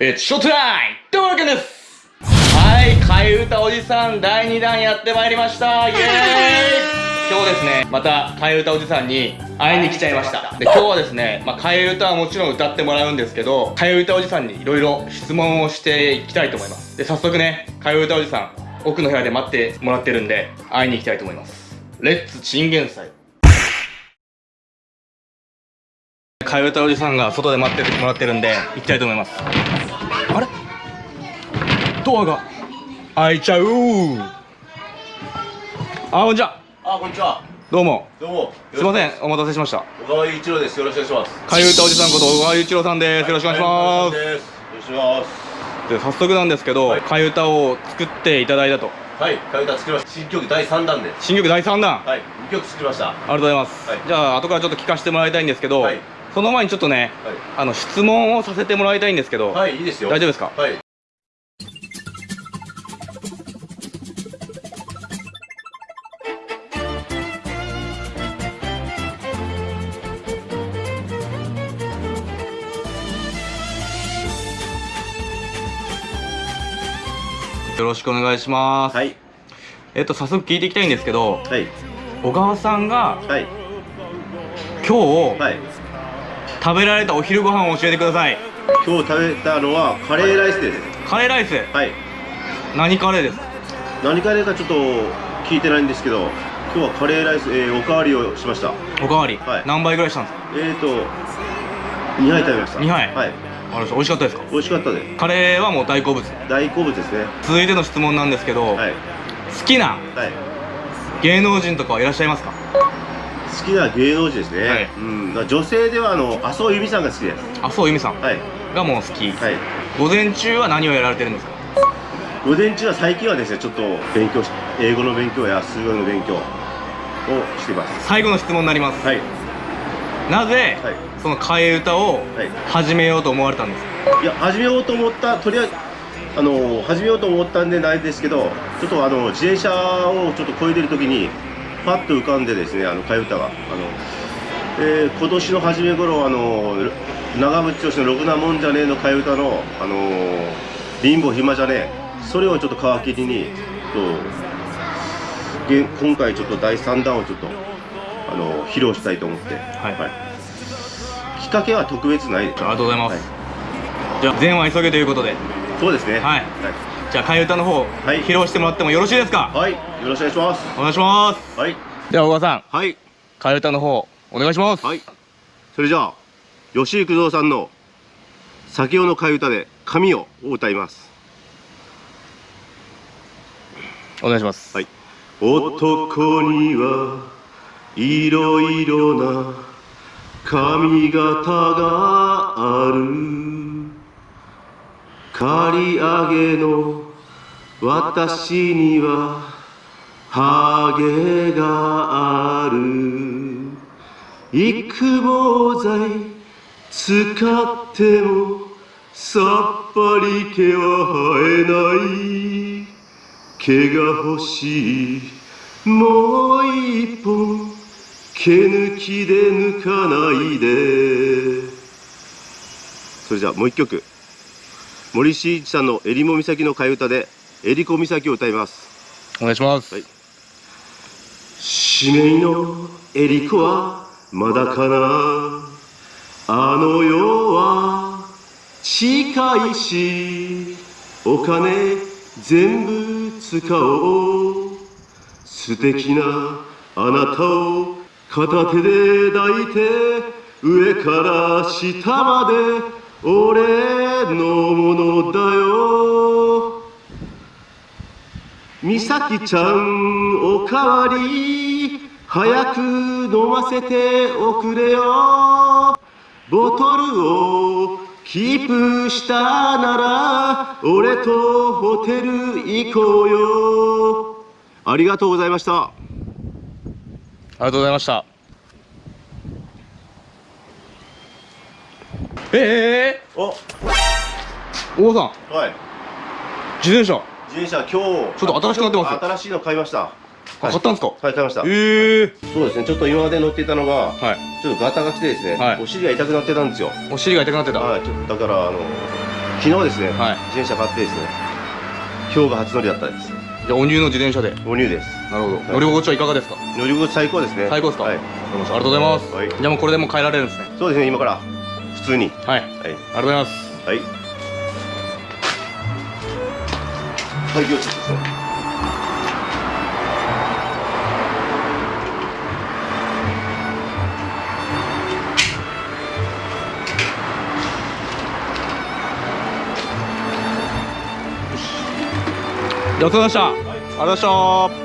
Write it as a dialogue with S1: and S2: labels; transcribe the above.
S1: えー、ショートラインというわけです。はい替え歌おじさん第2弾やってまいりました。イエーイ。今日ですねまた替え歌おじさんに会いに来ちゃいました。で今日はですね、まあ、替え歌はもちろん歌ってもらうんですけど替え歌おじさんにいろいろ質問をしていきたいと思います。で早速ね替え歌おじさん奥の部屋で待ってもらってるんで会いに行きたいと思います。レッツチンゲン祭替え歌おじさんが外で待っててもらってるんで行きたいと思います。あれ？ドアが。開いちゃう。あこんにちは。
S2: あ、こんにちは。
S1: どうも。
S2: どうも。
S1: すいません。お待たせしました。
S2: 小川雄一郎です。よろしくお願いします。
S1: 替え歌おじさんこと小川雄一郎さんです。よろしくお願いします。
S2: はいよろしくお願いします。
S1: で早速なんですけど、
S2: はい。
S1: 替え歌を作っていただいたと。
S2: はい、替え歌作りました。新曲第三弾で。
S1: 新曲第3弾、
S2: はい、二曲作りました。は
S1: ありがとうございます、
S2: はい。
S1: じゃあ後からちょっと聞かせてもらいたいんですけど、
S2: はい
S1: その前にちょっとねあの質問をさせてもらいたいんですけど、
S2: い。はい、いいですよ。
S1: 大丈夫ですか？
S2: はい。
S1: よろしくお願いします、
S2: はい。
S1: えっと早速聞いていきたいんですけど
S2: はい。
S1: 小川さんが
S2: はい。
S1: 今日、
S2: はい。
S1: 食べられたお昼ご飯を教えてください
S2: 今日食べたのはカレーライスです。
S1: カレーライス？
S2: はい。
S1: 何カレーです？
S2: 何カレーかちょっと聞いてないんですけど、今日はカレーライス、えー、おかわりをしました。
S1: おかわり、
S2: はい
S1: 何杯ぐらいしたんですか？
S2: えーと、2杯食べました。
S1: 二杯
S2: はい。
S1: あれ美味しかったですか？
S2: 美味しかったで
S1: カレーはもう大好物
S2: す。大好物ですね。
S1: 続いての質問なんですけど、
S2: はい。
S1: 好きな
S2: はい。
S1: 芸能人とかはいらっしゃいますか？
S2: 好きな芸能人ですね、
S1: はい。
S2: うん、女性ではあの麻生由美さんが好きです。
S1: 麻生由美さん。
S2: はい。
S1: がもう好き、
S2: はい。
S1: 午前中は何をやられてるんですか？
S2: 午前中は最近はですねちょっと勉強し英語の勉強や数学の勉強をしています。
S1: 最後の質問になります、
S2: はい。
S1: なぜ、
S2: はい。
S1: その替え歌を
S2: はい。
S1: 始めようと思われたんですか？
S2: いや始めようと思ったとりあえずあの始めようと思ったんでないですけどちょっとあの自転車をちょっと越えてる時にパッと浮かんでですねあの替え歌が。あの、えー今年の初め頃あの長渕剛の「ろくなもんじゃねえ」の替え歌の「あの貧乏暇じゃねえ」それをちょっと皮切りにとげ今回ちょっと第3弾をちょっとあの披露したいと思って、
S1: はい。
S2: きっかけは特別ないです
S1: ありがとうございます、
S2: はい。
S1: じゃあ善は急げということで。
S2: そうですね。
S1: はいじゃあ替え歌の方、
S2: はい
S1: 披露してもらってもよろしいですか？
S2: はい、よろしくお願いします。
S1: お願いします
S2: はい、
S1: では小川さん
S2: はい、
S1: 替え歌の方お願いします
S2: はい。それじゃあ、吉幾三さんの酒用の替え歌で神をを歌います。
S1: お願いします
S2: はい。男にはいろいろな髪型がある。刈り上げの私にはハゲがある。育毛剤使ってもさっぱり毛は生えない。毛が欲しい。もう一本毛抜きで抜かないで。それじゃあもう一曲。森進一さんの「えりも岬の替え歌」で「えりこ岬」を歌います。
S1: お願いします、
S2: はい。使命のエリコはまだかな。あの世は近いしお金全部使おう。素敵なあなたを片手で抱いて上から下まで俺のものだよみさきちゃんおかわり早く飲ませておくれよ。ボトルをキープしたなら俺とホテル行こうよ。ありがとうございました。
S1: ありがとうございました。ええ
S2: お
S1: ー、小川さん。
S2: はい。
S1: 自転車
S2: 自転車今日
S1: ちょっと新しくなってます。
S2: 新しいの買いました。
S1: あ買ったんですか？
S2: はい買いました。
S1: ええ
S2: そうですねちょっと今まで乗っていたのが
S1: はい。
S2: ちょっとガタが来てですね、
S1: はい。
S2: お尻が痛くなってたんですよ。
S1: お尻が痛くなってた？
S2: はい、ちょっとだからあの昨日ですね、
S1: はい。
S2: 自転車買ってですね今日が初乗りだったです。
S1: じゃあお乳の自転車で。
S2: お乳です。
S1: なるほど、
S2: い。
S1: 乗り心地はいかがですか？
S2: 乗り心地最高ですね。
S1: 最高ですか、
S2: はい。
S1: ありがとうございます、
S2: はい。
S1: じゃあもうこれでもう帰られるんですね。
S2: そうですね今から普通に。
S1: はい。あ
S2: はい。
S1: りがとうございます。
S2: はい開業中ですね
S1: じゃあお疲れ様でした、ありがとうございました